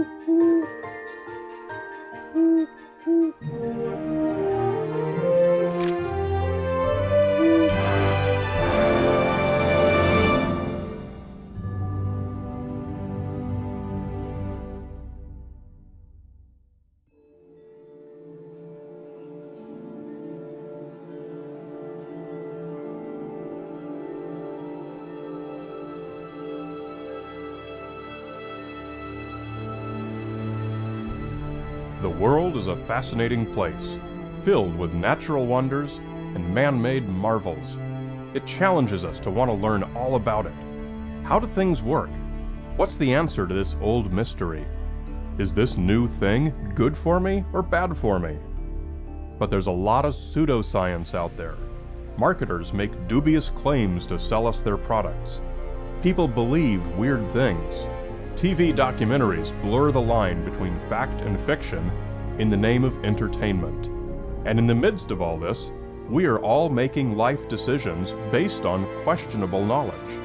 A fascinating place, filled with natural wonders and man-made marvels. It challenges us to want to learn all about it. How do things work? What's the answer to this old mystery? Is this new thing good for me or bad for me? But there's a lot of pseudoscience out there. Marketers make dubious claims to sell us their products. People believe weird things. TV documentaries blur the line between fact and fiction in the name of entertainment. And in the midst of all this, we are all making life decisions based on questionable knowledge.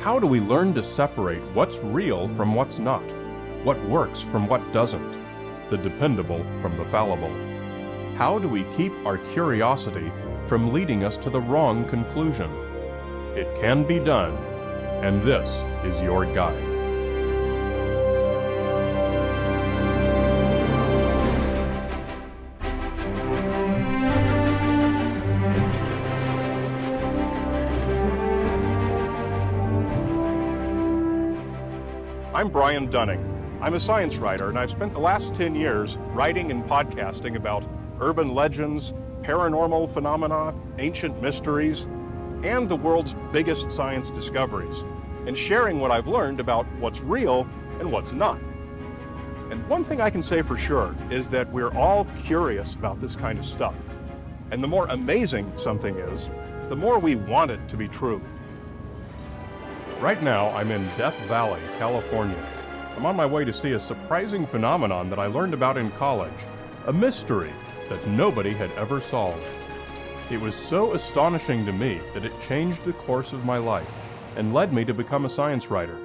How do we learn to separate what's real from what's not? What works from what doesn't? The dependable from the fallible? How do we keep our curiosity from leading us to the wrong conclusion? It can be done, and this is your guide. I'm Brian Dunning. I'm a science writer, and I've spent the last 10 years writing and podcasting about urban legends, paranormal phenomena, ancient mysteries, and the world's biggest science discoveries, and sharing what I've learned about what's real and what's not. And one thing I can say for sure is that we're all curious about this kind of stuff. And the more amazing something is, the more we want it to be true. Right now, I'm in Death Valley, California. I'm on my way to see a surprising phenomenon that I learned about in college, a mystery that nobody had ever solved. It was so astonishing to me that it changed the course of my life and led me to become a science writer.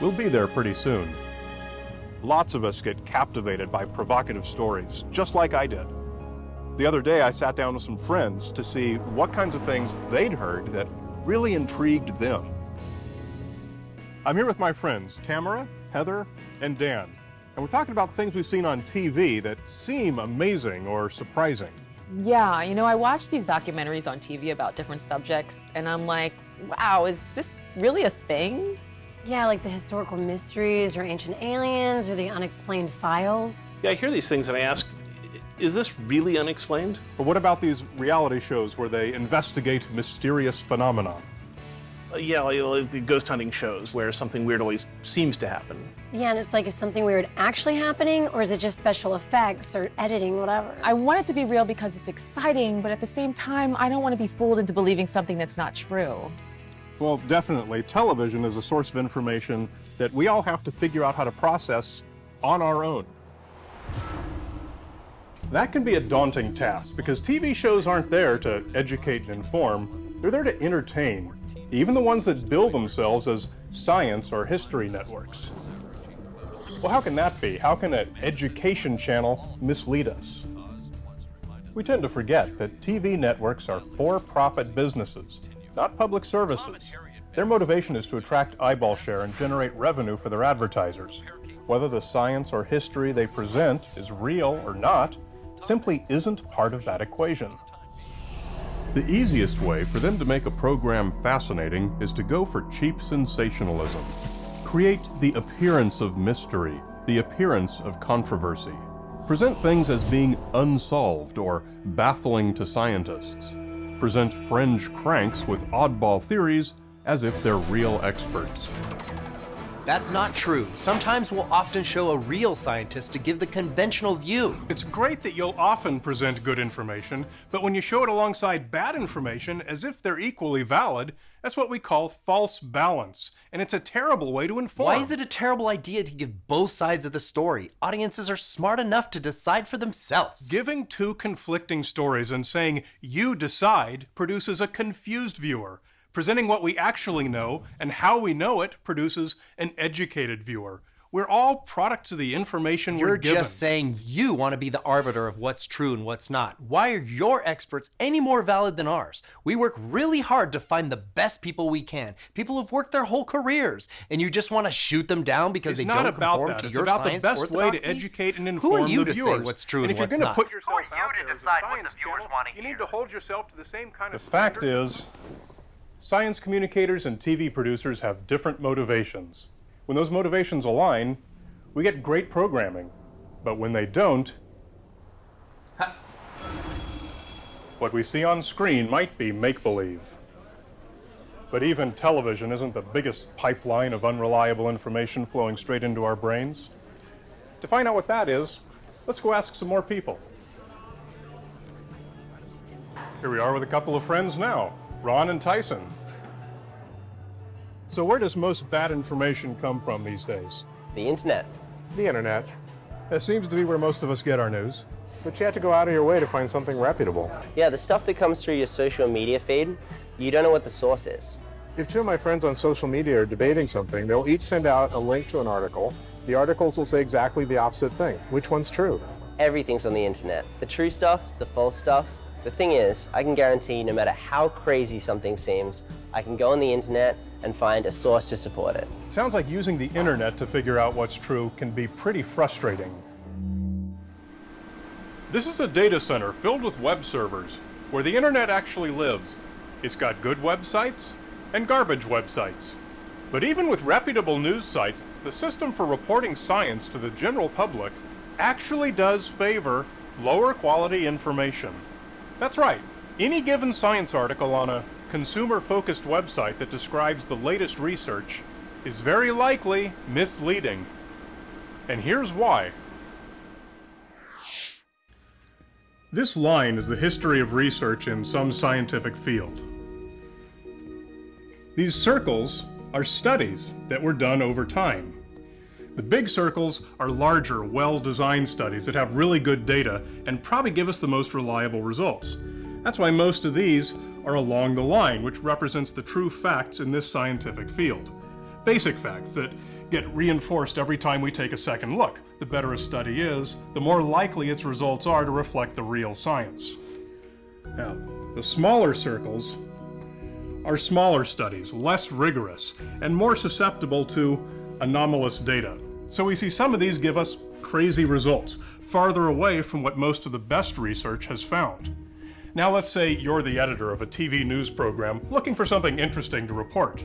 We'll be there pretty soon. Lots of us get captivated by provocative stories, just like I did. The other day, I sat down with some friends to see what kinds of things they'd heard that really intrigued them. I'm here with my friends, Tamara, Heather, and Dan. And we're talking about things we've seen on TV that seem amazing or surprising. Yeah, you know, I watch these documentaries on TV about different subjects, and I'm like, wow, is this really a thing? Yeah, like the historical mysteries or ancient aliens or the unexplained files. Yeah, I hear these things and I ask, is this really unexplained? But what about these reality shows where they investigate mysterious phenomena? Uh, yeah, like, like the ghost hunting shows where something weird always seems to happen. Yeah, and it's like, is something weird actually happening or is it just special effects or editing, whatever? I want it to be real because it's exciting, but at the same time, I don't want to be fooled into believing something that's not true. Well, definitely. Television is a source of information that we all have to figure out how to process on our own. That can be a daunting task because TV shows aren't there to educate and inform, they're there to entertain, even the ones that bill themselves as science or history networks. Well, how can that be? How can an education channel mislead us? We tend to forget that TV networks are for-profit businesses, not public services. Their motivation is to attract eyeball share and generate revenue for their advertisers. Whether the science or history they present is real or not simply isn't part of that equation. The easiest way for them to make a program fascinating is to go for cheap sensationalism. Create the appearance of mystery, the appearance of controversy. Present things as being unsolved or baffling to scientists. Present fringe cranks with oddball theories as if they're real experts. That's not true. Sometimes we'll often show a real scientist to give the conventional view. It's great that you'll often present good information, but when you show it alongside bad information as if they're equally valid, that's what we call false balance, and it's a terrible way to inform. Why is it a terrible idea to give both sides of the story? Audiences are smart enough to decide for themselves. Giving two conflicting stories and saying, you decide, produces a confused viewer. Presenting what we actually know and how we know it produces an educated viewer. We're all products of the information You're we're given. just saying you want to be the arbiter of what's true and what's not. Why are your experts any more valid than ours? We work really hard to find the best people we can. People who've worked their whole careers, and you just want to shoot them down because it's they not don't about conform that. to It's your about the science best way to educate and inform Who are you the to say what's true and and if you're what's gonna not? put yourself Who are you out to there decide what the viewers channel, wanna You need to hold yourself to the same kind of. The fact is, science communicators and TV producers have different motivations. When those motivations align, we get great programming. But when they don't, what we see on screen might be make believe. But even television isn't the biggest pipeline of unreliable information flowing straight into our brains. To find out what that is, let's go ask some more people. Here we are with a couple of friends now, Ron and Tyson. So, where does most bad information come from these days? The internet. The internet. That seems to be where most of us get our news. But you have to go out of your way to find something reputable. Yeah, the stuff that comes through your social media feed, you don't know what the source is. If two of my friends on social media are debating something, they'll each send out a link to an article. The articles will say exactly the opposite thing. Which one's true? Everything's on the internet. The true stuff, the false stuff. The thing is, I can guarantee no matter how crazy something seems, I can go on the internet and find a source to support it. it. Sounds like using the internet to figure out what's true can be pretty frustrating. This is a data center filled with web servers where the internet actually lives. It's got good websites and garbage websites. But even with reputable news sites, the system for reporting science to the general public actually does favor lower quality information. That's right. Any given science article on a consumer focused website that describes the latest research is very likely misleading. And here's why. This line is the history of research in some scientific field. These circles are studies that were done over time. The big circles are larger, well-designed studies that have really good data and probably give us the most reliable results. That's why most of these are along the line, which represents the true facts in this scientific field. Basic facts that get reinforced every time we take a second look. The better a study is, the more likely its results are to reflect the real science. Now, the smaller circles are smaller studies, less rigorous, and more susceptible to anomalous data. So we see some of these give us crazy results, farther away from what most of the best research has found. Now let's say you're the editor of a TV news program looking for something interesting to report.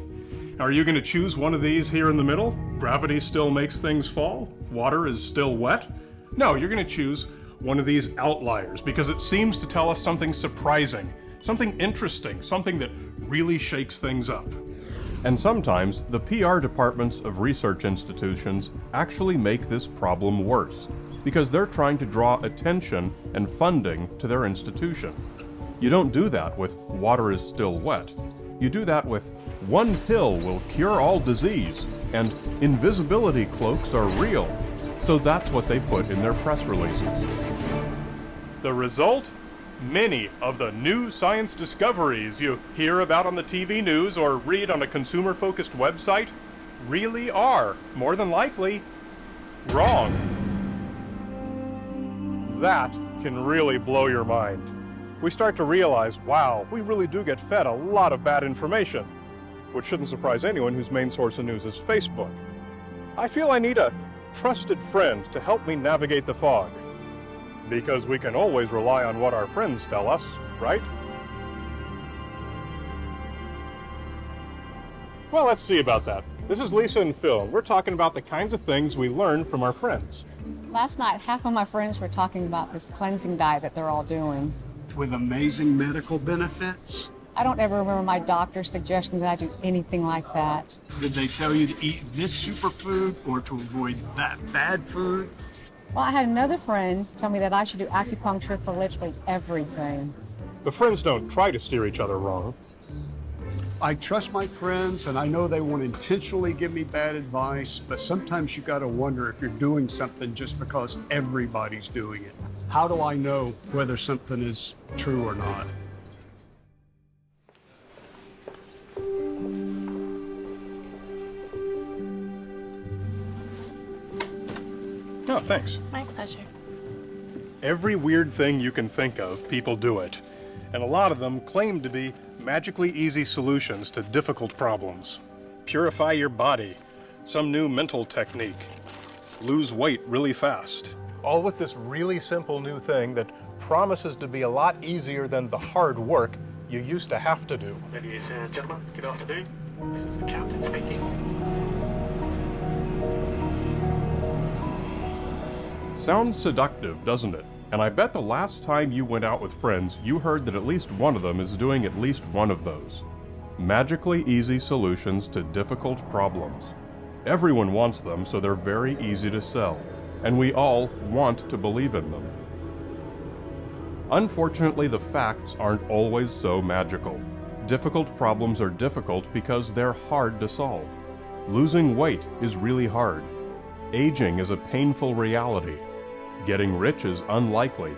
Are you going to choose one of these here in the middle? Gravity still makes things fall? Water is still wet? No, you're going to choose one of these outliers because it seems to tell us something surprising, something interesting, something that really shakes things up. And sometimes the PR departments of research institutions actually make this problem worse because they're trying to draw attention and funding to their institution. You don't do that with water is still wet. You do that with one pill will cure all disease and invisibility cloaks are real. So that's what they put in their press releases. The result? Many of the new science discoveries you hear about on the TV news or read on a consumer focused website really are, more than likely, wrong. That can really blow your mind. We start to realize, wow, we really do get fed a lot of bad information, which shouldn't surprise anyone whose main source of news is Facebook. I feel I need a trusted friend to help me navigate the fog. Because we can always rely on what our friends tell us, right? Well, let's see about that. This is Lisa and Phil. We're talking about the kinds of things we learn from our friends. Last night, half of my friends were talking about this cleansing diet that they're all doing. With amazing medical benefits. I don't ever remember my doctor suggesting that I do anything like that. Did they tell you to eat this superfood or to avoid that bad food? Well, I had another friend tell me that I should do acupuncture for literally everything. But friends don't try to steer each other wrong. I trust my friends and I know they won't intentionally give me bad advice, but sometimes you got to wonder if you're doing something just because everybody's doing it. How do I know whether something is true or not? Oh, thanks. My pleasure. Every weird thing you can think of, people do it. And a lot of them claim to be magically easy solutions to difficult problems. Purify your body, some new mental technique, lose weight really fast. All with this really simple new thing that promises to be a lot easier than the hard work you used to have to do. Ladies and gentlemen, good afternoon. This is the captain speaking. Sounds seductive, doesn't it? And I bet the last time you went out with friends, you heard that at least one of them is doing at least one of those. Magically easy solutions to difficult problems. Everyone wants them, so they're very easy to sell. And we all want to believe in them. Unfortunately, the facts aren't always so magical. Difficult problems are difficult because they're hard to solve. Losing weight is really hard. Aging is a painful reality. Getting rich is unlikely.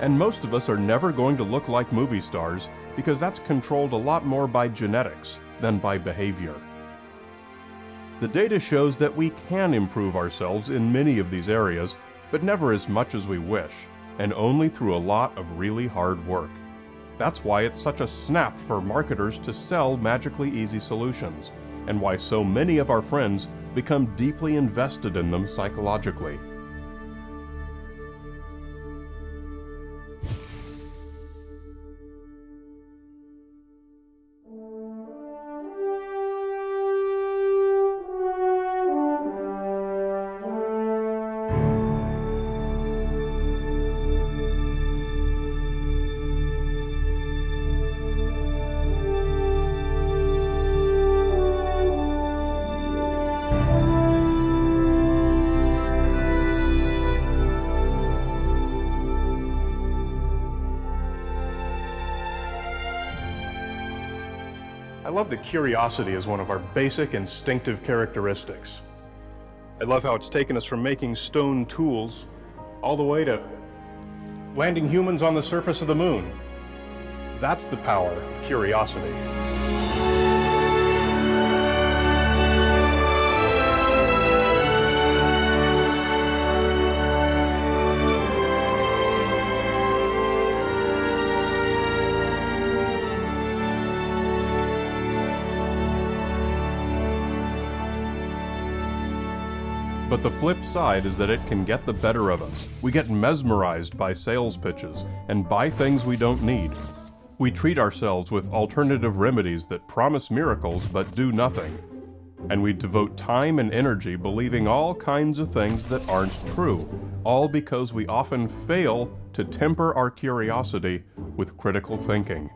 And most of us are never going to look like movie stars because that's controlled a lot more by genetics than by behavior. The data shows that we can improve ourselves in many of these areas, but never as much as we wish, and only through a lot of really hard work. That's why it's such a snap for marketers to sell magically easy solutions, and why so many of our friends become deeply invested in them psychologically. Curiosity is one of our basic instinctive characteristics. I love how it's taken us from making stone tools all the way to landing humans on the surface of the moon. That's the power of curiosity. But the flip side is that it can get the better of us. We get mesmerized by sales pitches and buy things we don't need. We treat ourselves with alternative remedies that promise miracles but do nothing. And we devote time and energy believing all kinds of things that aren't true, all because we often fail to temper our curiosity with critical thinking.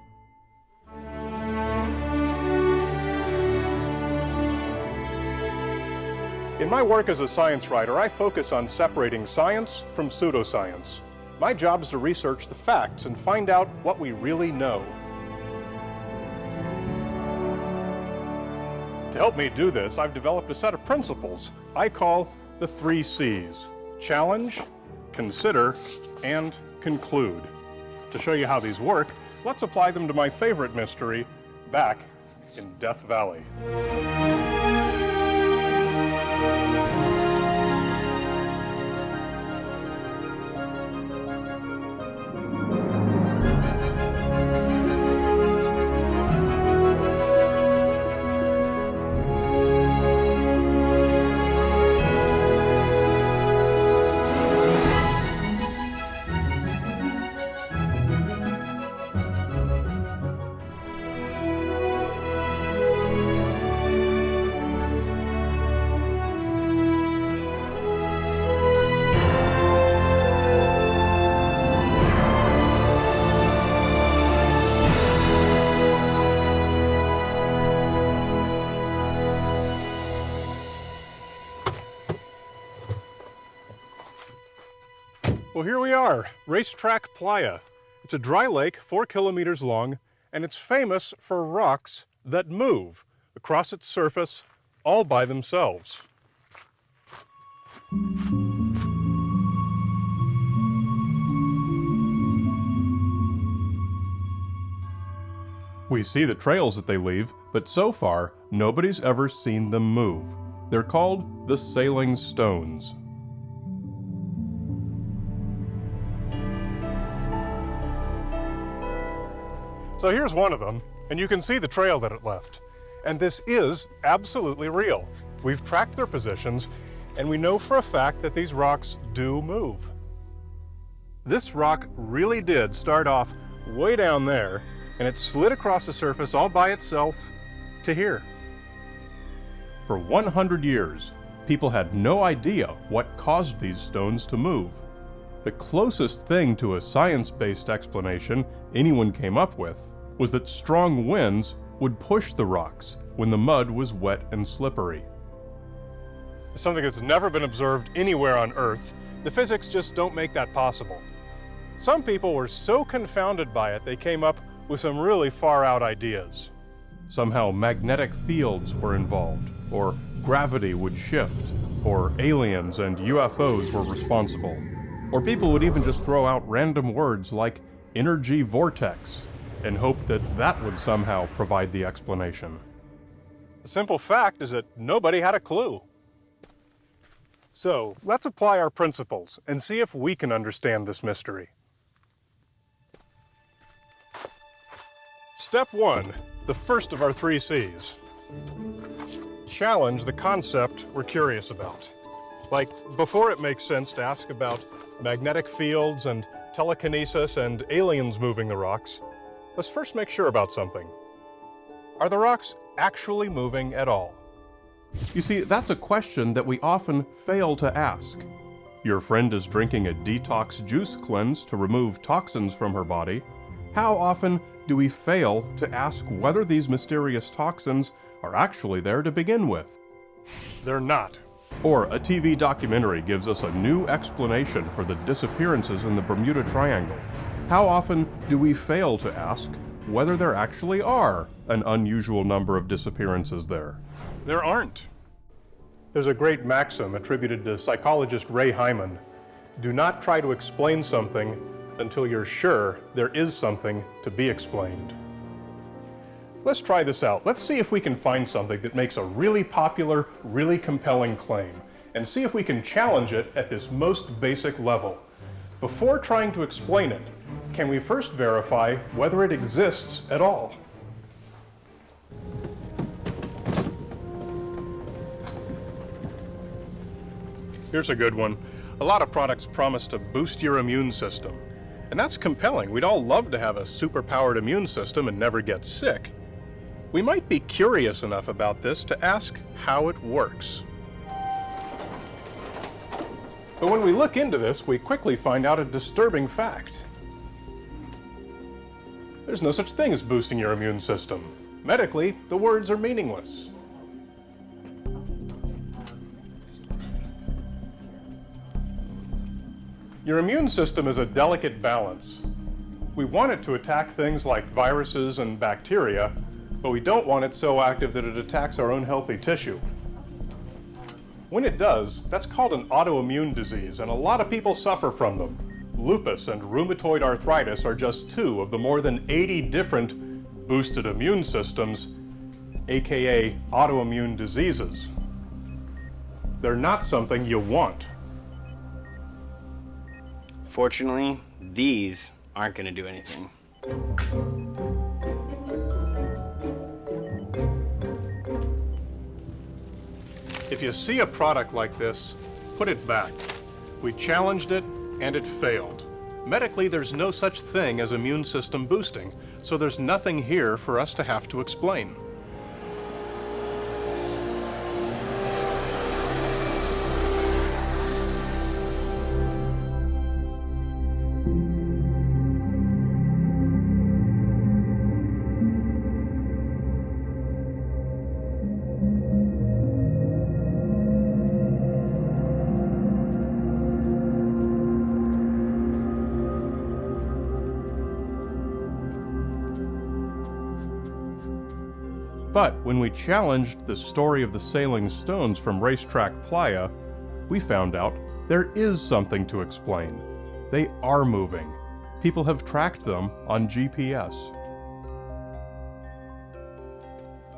In my work as a science writer, I focus on separating science from pseudoscience. My job is to research the facts and find out what we really know. To help me do this, I've developed a set of principles I call the three C's. Challenge, consider, and conclude. To show you how these work, let's apply them to my favorite mystery, back in Death Valley. Well, here we are, Racetrack Playa. It's a dry lake, four kilometers long, and it's famous for rocks that move across its surface all by themselves. We see the trails that they leave, but so far, nobody's ever seen them move. They're called the Sailing Stones. So here's one of them, and you can see the trail that it left. And this is absolutely real. We've tracked their positions, and we know for a fact that these rocks do move. This rock really did start off way down there, and it slid across the surface all by itself to here. For 100 years, people had no idea what caused these stones to move. The closest thing to a science-based explanation anyone came up with was that strong winds would push the rocks when the mud was wet and slippery. Something that's never been observed anywhere on Earth, the physics just don't make that possible. Some people were so confounded by it they came up with some really far out ideas. Somehow magnetic fields were involved, or gravity would shift, or aliens and UFOs were responsible. Or people would even just throw out random words like energy vortex and hoped that that would somehow provide the explanation. The simple fact is that nobody had a clue. So let's apply our principles and see if we can understand this mystery. Step one, the first of our three C's. Challenge the concept we're curious about. Like, before it makes sense to ask about magnetic fields and telekinesis and aliens moving the rocks, let's first make sure about something. Are the rocks actually moving at all? You see, that's a question that we often fail to ask. Your friend is drinking a detox juice cleanse to remove toxins from her body. How often do we fail to ask whether these mysterious toxins are actually there to begin with? They're not. Or a TV documentary gives us a new explanation for the disappearances in the Bermuda Triangle. How often do we fail to ask whether there actually are an unusual number of disappearances there? There aren't. There's a great maxim attributed to psychologist Ray Hyman. Do not try to explain something until you're sure there is something to be explained. Let's try this out. Let's see if we can find something that makes a really popular, really compelling claim, and see if we can challenge it at this most basic level. Before trying to explain it, can we first verify whether it exists at all? Here's a good one. A lot of products promise to boost your immune system. And that's compelling. We'd all love to have a superpowered immune system and never get sick. We might be curious enough about this to ask how it works. But when we look into this, we quickly find out a disturbing fact. There's no such thing as boosting your immune system. Medically, the words are meaningless. Your immune system is a delicate balance. We want it to attack things like viruses and bacteria, but we don't want it so active that it attacks our own healthy tissue. When it does, that's called an autoimmune disease, and a lot of people suffer from them. Lupus and rheumatoid arthritis are just two of the more than 80 different boosted immune systems, aka autoimmune diseases. They're not something you want. Fortunately, these aren't going to do anything. If you see a product like this, put it back. We challenged it and it failed. Medically, there's no such thing as immune system boosting, so there's nothing here for us to have to explain. But when we challenged the story of the sailing stones from Racetrack Playa, we found out there is something to explain. They are moving. People have tracked them on GPS.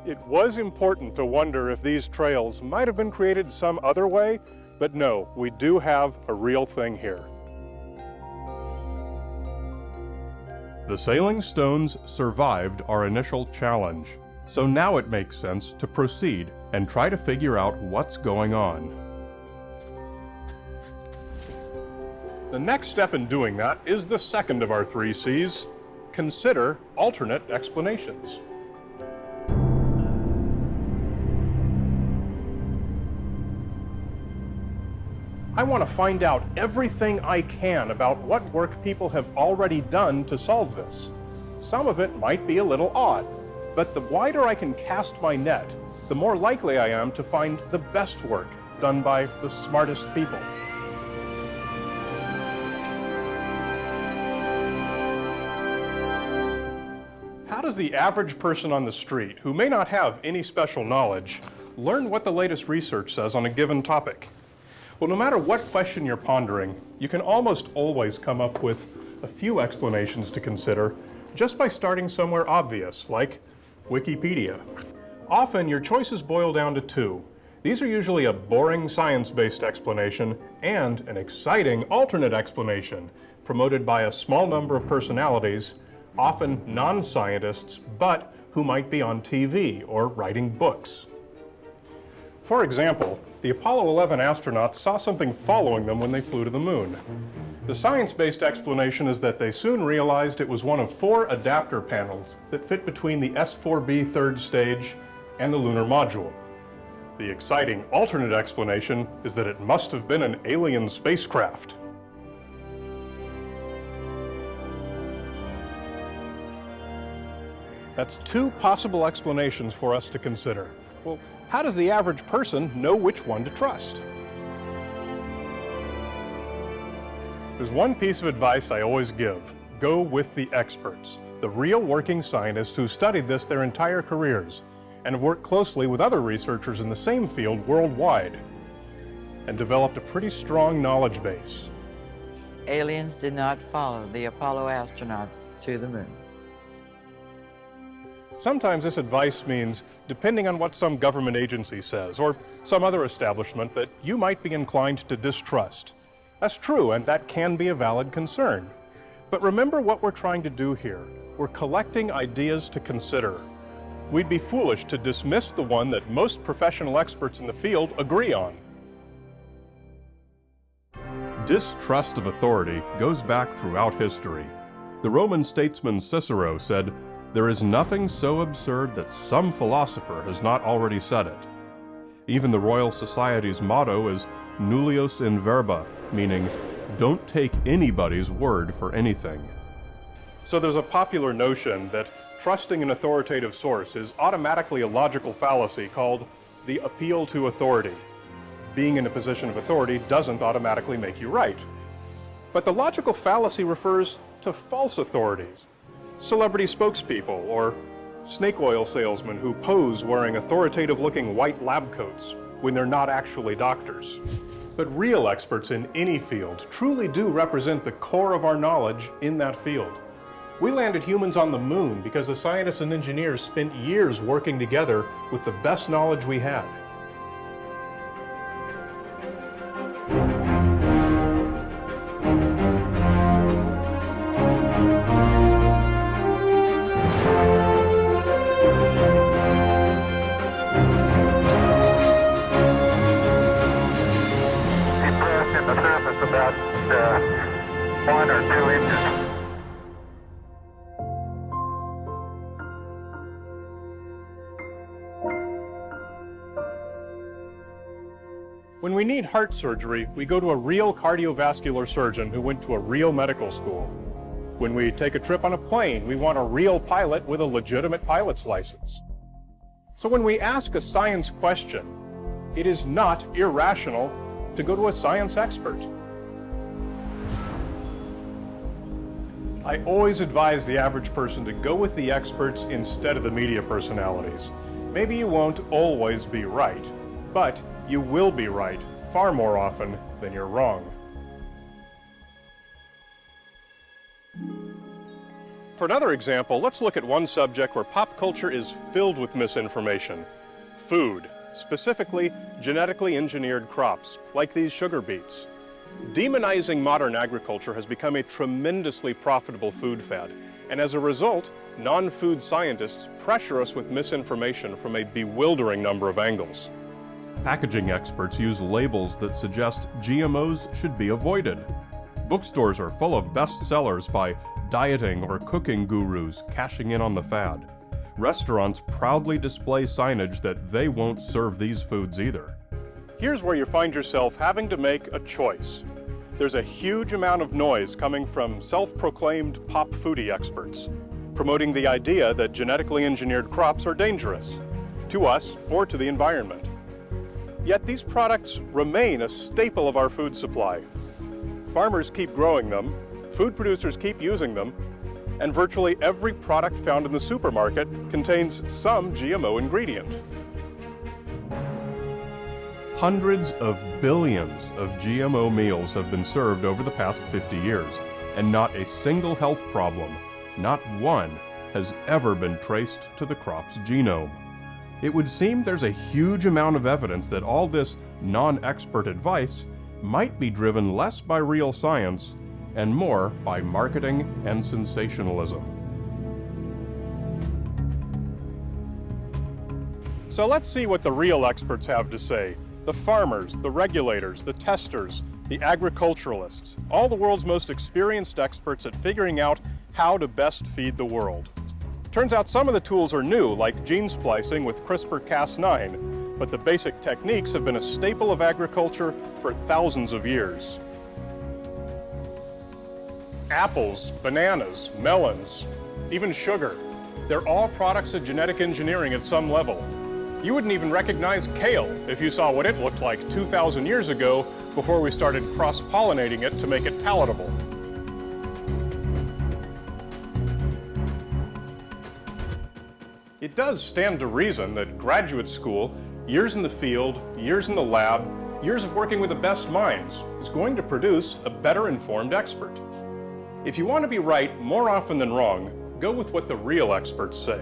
It was important to wonder if these trails might have been created some other way, but no, we do have a real thing here. The sailing stones survived our initial challenge, so now it makes sense to proceed and try to figure out what's going on. The next step in doing that is the second of our three C's. Consider alternate explanations. I want to find out everything I can about what work people have already done to solve this. Some of it might be a little odd, but the wider I can cast my net, the more likely I am to find the best work done by the smartest people. How does the average person on the street, who may not have any special knowledge, learn what the latest research says on a given topic? Well, no matter what question you're pondering, you can almost always come up with a few explanations to consider just by starting somewhere obvious, like Wikipedia. Often, your choices boil down to two. These are usually a boring science-based explanation and an exciting alternate explanation promoted by a small number of personalities, often non-scientists, but who might be on TV or writing books. For example, the Apollo 11 astronauts saw something following them when they flew to the moon. The science-based explanation is that they soon realized it was one of four adapter panels that fit between the S-4B third stage and the lunar module. The exciting alternate explanation is that it must have been an alien spacecraft. That's two possible explanations for us to consider. Well, how does the average person know which one to trust? There's one piece of advice I always give. Go with the experts, the real working scientists who studied this their entire careers and have worked closely with other researchers in the same field worldwide and developed a pretty strong knowledge base. Aliens did not follow the Apollo astronauts to the moon. Sometimes this advice means, depending on what some government agency says or some other establishment, that you might be inclined to distrust. That's true, and that can be a valid concern. But remember what we're trying to do here. We're collecting ideas to consider. We'd be foolish to dismiss the one that most professional experts in the field agree on. Distrust of authority goes back throughout history. The Roman statesman Cicero said, there is nothing so absurd that some philosopher has not already said it. Even the Royal Society's motto is nullius in verba, meaning don't take anybody's word for anything. So there's a popular notion that trusting an authoritative source is automatically a logical fallacy called the appeal to authority. Being in a position of authority doesn't automatically make you right. But the logical fallacy refers to false authorities, celebrity spokespeople, or snake oil salesmen who pose wearing authoritative-looking white lab coats when they're not actually doctors. But real experts in any field truly do represent the core of our knowledge in that field. We landed humans on the moon because the scientists and engineers spent years working together with the best knowledge we had. We need heart surgery, we go to a real cardiovascular surgeon who went to a real medical school. When we take a trip on a plane, we want a real pilot with a legitimate pilot's license. So when we ask a science question, it is not irrational to go to a science expert. I always advise the average person to go with the experts instead of the media personalities. Maybe you won't always be right, but you will be right far more often than you're wrong. For another example, let's look at one subject where pop culture is filled with misinformation. Food, specifically genetically engineered crops, like these sugar beets. Demonizing modern agriculture has become a tremendously profitable food fad. And as a result, non-food scientists pressure us with misinformation from a bewildering number of angles. Packaging experts use labels that suggest GMOs should be avoided. Bookstores are full of bestsellers by dieting or cooking gurus cashing in on the fad. Restaurants proudly display signage that they won't serve these foods either. Here's where you find yourself having to make a choice. There's a huge amount of noise coming from self-proclaimed pop foodie experts, promoting the idea that genetically engineered crops are dangerous, to us or to the environment. Yet these products remain a staple of our food supply. Farmers keep growing them, food producers keep using them, and virtually every product found in the supermarket contains some GMO ingredient. Hundreds of billions of GMO meals have been served over the past 50 years, and not a single health problem, not one, has ever been traced to the crop's genome. It would seem there's a huge amount of evidence that all this non-expert advice might be driven less by real science and more by marketing and sensationalism. So let's see what the real experts have to say. The farmers, the regulators, the testers, the agriculturalists, all the world's most experienced experts at figuring out how to best feed the world. Turns out some of the tools are new, like gene splicing with CRISPR-Cas9, but the basic techniques have been a staple of agriculture for thousands of years. Apples, bananas, melons, even sugar. They're all products of genetic engineering at some level. You wouldn't even recognize kale if you saw what it looked like 2,000 years ago before we started cross-pollinating it to make it palatable. It does stand to reason that graduate school, years in the field, years in the lab, years of working with the best minds is going to produce a better informed expert. If you want to be right more often than wrong, go with what the real experts say.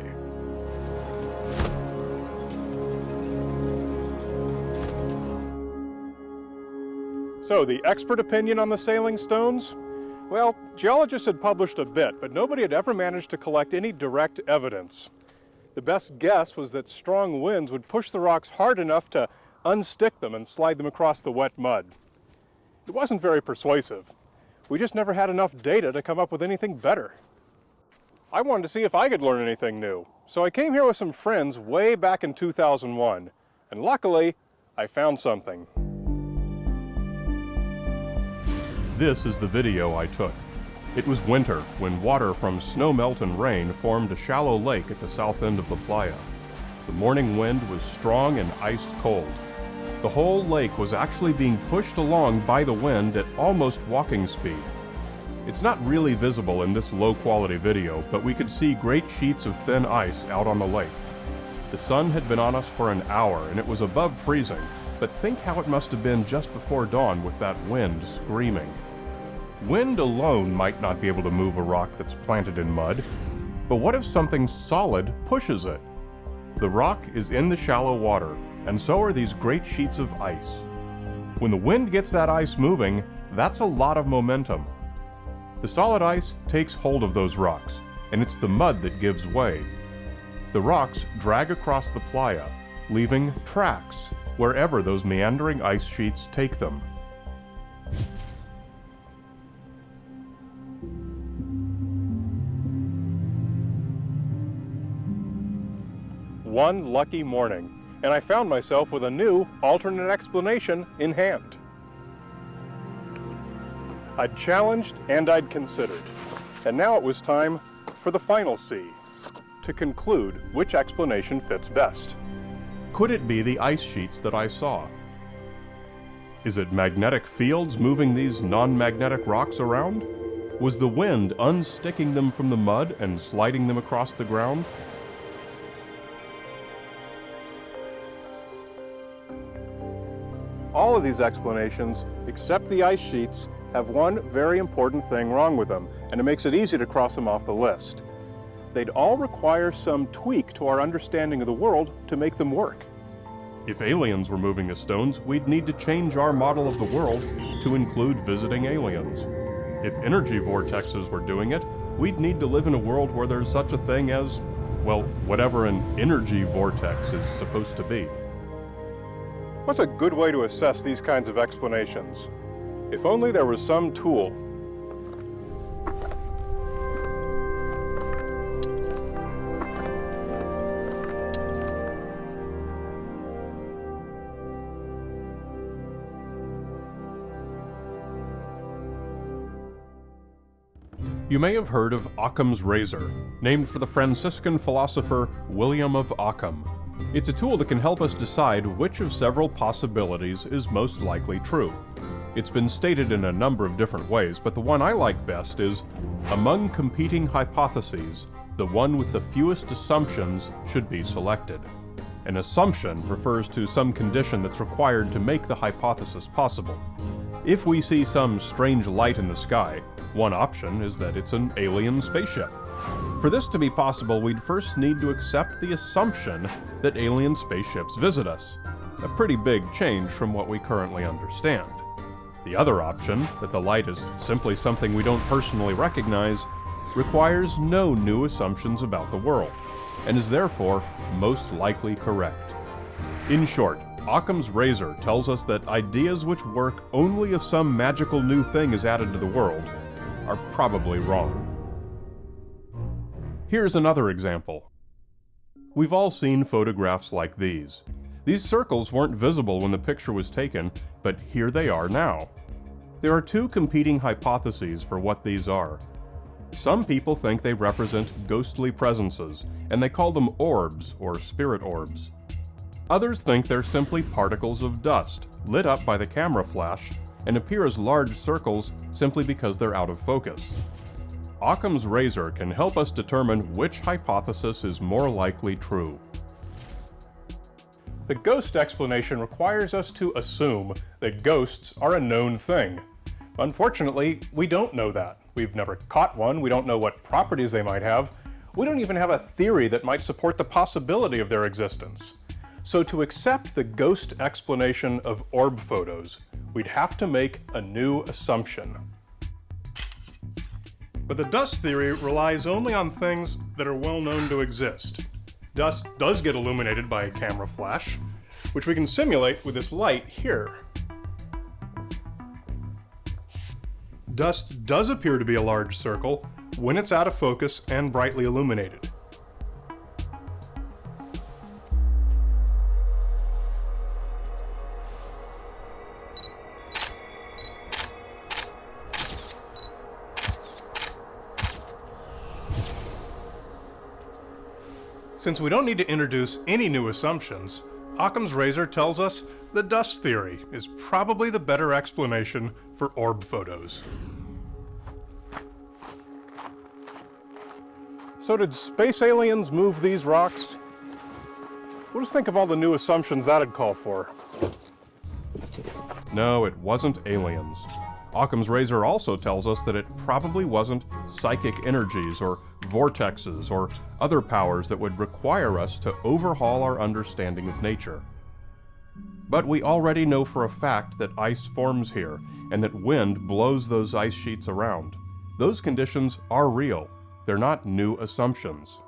So, the expert opinion on the sailing stones? Well, geologists had published a bit, but nobody had ever managed to collect any direct evidence. The best guess was that strong winds would push the rocks hard enough to unstick them and slide them across the wet mud. It wasn't very persuasive. We just never had enough data to come up with anything better. I wanted to see if I could learn anything new, so I came here with some friends way back in 2001, and luckily, I found something. This is the video I took. It was winter when water from snow melt and rain formed a shallow lake at the south end of the playa. The morning wind was strong and ice cold. The whole lake was actually being pushed along by the wind at almost walking speed. It's not really visible in this low quality video, but we could see great sheets of thin ice out on the lake. The sun had been on us for an hour and it was above freezing, but think how it must have been just before dawn with that wind screaming. Wind alone might not be able to move a rock that's planted in mud, but what if something solid pushes it? The rock is in the shallow water, and so are these great sheets of ice. When the wind gets that ice moving, that's a lot of momentum. The solid ice takes hold of those rocks, and it's the mud that gives way. The rocks drag across the playa, leaving tracks wherever those meandering ice sheets take them. One lucky morning, and I found myself with a new alternate explanation in hand. I'd challenged and I'd considered, and now it was time for the final C, to conclude which explanation fits best. Could it be the ice sheets that I saw? Is it magnetic fields moving these non-magnetic rocks around? Was the wind unsticking them from the mud and sliding them across the ground? All of these explanations, except the ice sheets, have one very important thing wrong with them, and it makes it easy to cross them off the list. They'd all require some tweak to our understanding of the world to make them work. If aliens were moving the stones, we'd need to change our model of the world to include visiting aliens. If energy vortexes were doing it, we'd need to live in a world where there's such a thing as, well, whatever an energy vortex is supposed to be. What's a good way to assess these kinds of explanations? If only there was some tool You may have heard of Occam's razor, named for the Franciscan philosopher William of Occam. It's a tool that can help us decide which of several possibilities is most likely true. It's been stated in a number of different ways, but the one I like best is among competing hypotheses, the one with the fewest assumptions should be selected. An assumption refers to some condition that's required to make the hypothesis possible. If we see some strange light in the sky, one option is that it's an alien spaceship. For this to be possible, we'd first need to accept the assumption that alien spaceships visit us, a pretty big change from what we currently understand. The other option, that the light is simply something we don't personally recognize, requires no new assumptions about the world, and is therefore most likely correct. In short, Occam's razor tells us that ideas which work only if some magical new thing is added to the world are probably wrong. Here's another example. We've all seen photographs like these. These circles weren't visible when the picture was taken, but here they are now. There are two competing hypotheses for what these are. Some people think they represent ghostly presences, and they call them orbs or spirit orbs. Others think they're simply particles of dust, lit up by the camera flash and appear as large circles simply because they're out of focus. Occam's razor can help us determine which hypothesis is more likely true. The ghost explanation requires us to assume that ghosts are a known thing. Unfortunately, we don't know that. We've never caught one, we don't know what properties they might have, we don't even have a theory that might support the possibility of their existence. So to accept the ghost explanation of orb photos, we'd have to make a new assumption. But the dust theory relies only on things that are well known to exist. Dust does get illuminated by a camera flash, which we can simulate with this light here. Dust does appear to be a large circle when it's out of focus and brightly illuminated. Since we don't need to introduce any new assumptions, Occam's razor tells us the dust theory is probably the better explanation for orb photos. So did space aliens move these rocks? We'll just think of all the new assumptions that'd call for. No, it wasn't aliens. Occam's razor also tells us that it probably wasn't psychic energies or vortexes or other powers that would require us to overhaul our understanding of nature. But we already know for a fact that ice forms here and that wind blows those ice sheets around. Those conditions are real. They're not new assumptions.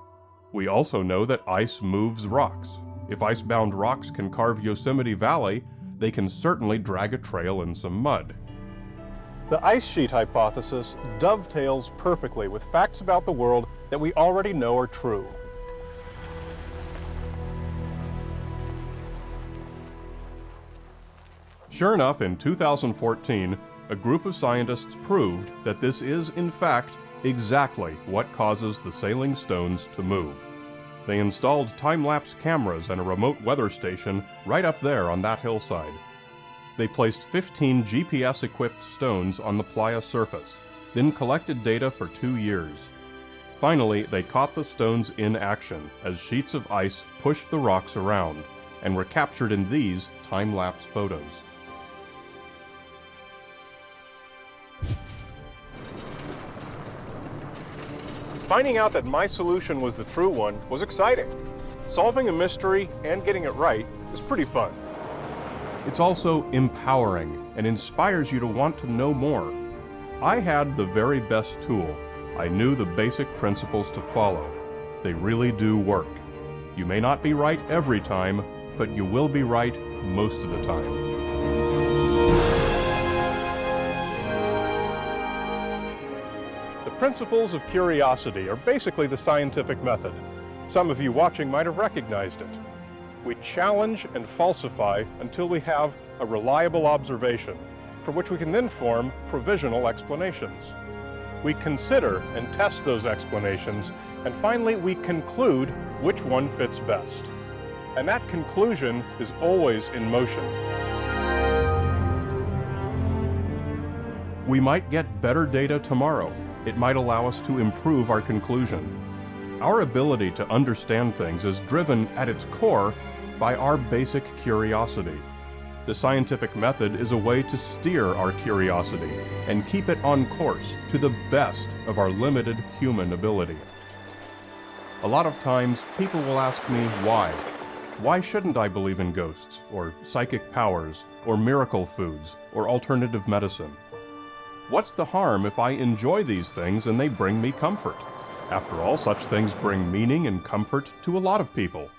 We also know that ice moves rocks. If ice-bound rocks can carve Yosemite Valley, they can certainly drag a trail in some mud. The ice sheet hypothesis dovetails perfectly with facts about the world that we already know are true. Sure enough, in 2014, a group of scientists proved that this is, in fact, exactly what causes the sailing stones to move. They installed time-lapse cameras and a remote weather station right up there on that hillside. They placed 15 GPS-equipped stones on the playa surface, then collected data for two years. Finally, they caught the stones in action as sheets of ice pushed the rocks around, and were captured in these time-lapse photos. Finding out that my solution was the true one was exciting. Solving a mystery and getting it right is pretty fun. It's also empowering and inspires you to want to know more. I had the very best tool, I knew the basic principles to follow. They really do work. You may not be right every time, but you will be right most of the time. The principles of curiosity are basically the scientific method. Some of you watching might have recognized it. We challenge and falsify until we have a reliable observation, for which we can then form provisional explanations. We consider and test those explanations, and finally we conclude which one fits best. And that conclusion is always in motion. We might get better data tomorrow. It might allow us to improve our conclusion. Our ability to understand things is driven at its core by our basic curiosity. The scientific method is a way to steer our curiosity and keep it on course to the best of our limited human ability. A lot of times, people will ask me why. Why shouldn't I believe in ghosts, or psychic powers, or miracle foods, or alternative medicine? What's the harm if I enjoy these things and they bring me comfort? After all, such things bring meaning and comfort to a lot of people.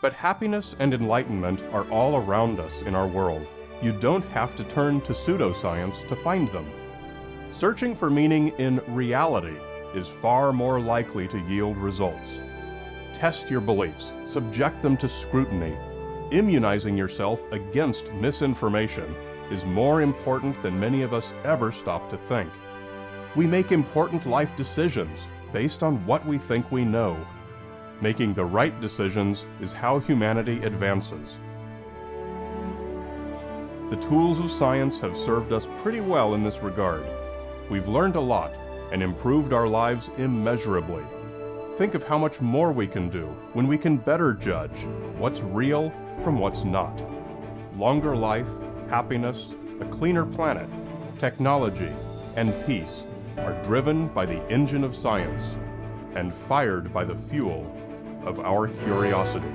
But happiness and enlightenment are all around us in our world. You don't have to turn to pseudoscience to find them. Searching for meaning in reality is far more likely to yield results. Test your beliefs, subject them to scrutiny. Immunizing yourself against misinformation is more important than many of us ever stop to think. We make important life decisions based on what we think we know. Making the right decisions is how humanity advances. The tools of science have served us pretty well in this regard. We've learned a lot and improved our lives immeasurably. Think of how much more we can do when we can better judge what's real from what's not. Longer life, happiness, a cleaner planet, technology, and peace are driven by the engine of science and fired by the fuel of our curiosity.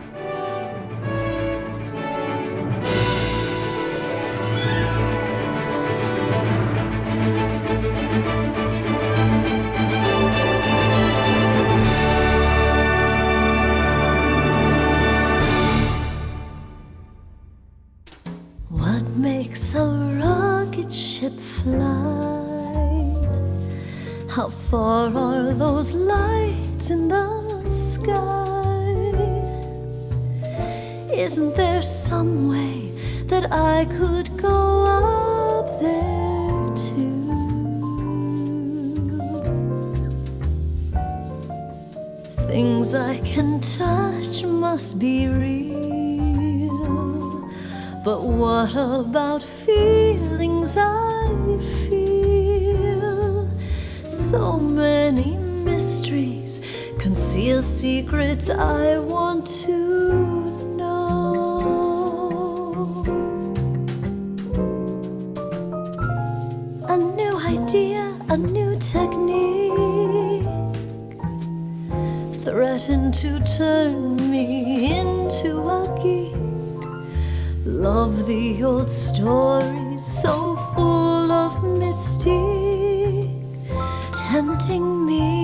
Tempting me